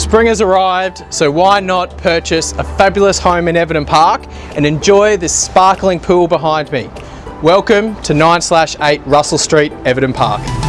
Spring has arrived, so why not purchase a fabulous home in Everton Park and enjoy this sparkling pool behind me. Welcome to 9 8 Russell Street, Everton Park.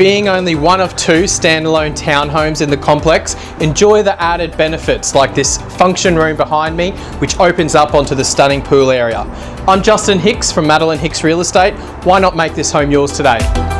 Being only one of two standalone townhomes in the complex, enjoy the added benefits like this function room behind me, which opens up onto the stunning pool area. I'm Justin Hicks from Madeline Hicks Real Estate. Why not make this home yours today?